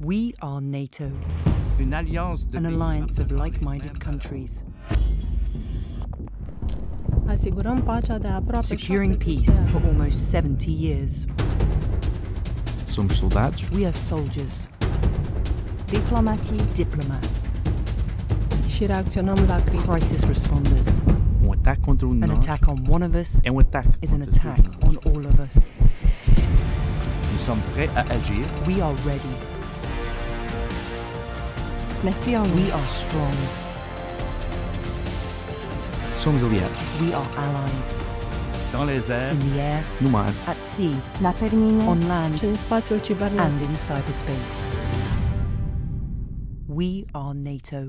We are NATO, Une alliance de an alliance of like-minded countries, Asigurăm pacea de aproape securing peace for almost 70 years. Somos soldados We are soldiers, Diplomatie, diplomats, și reacționăm la criză. crisis responders. Um ataque contra de An attack on one of us é ataque is an attack on all of us. Nous sommes prêts à agir We are ready. Sme We are strong. Somos aliados We are allies. dans les airs, In the air, no mar, at sea, na pevnine, on land, în spațiul cibernetic. and in cyberspace. We are NATO.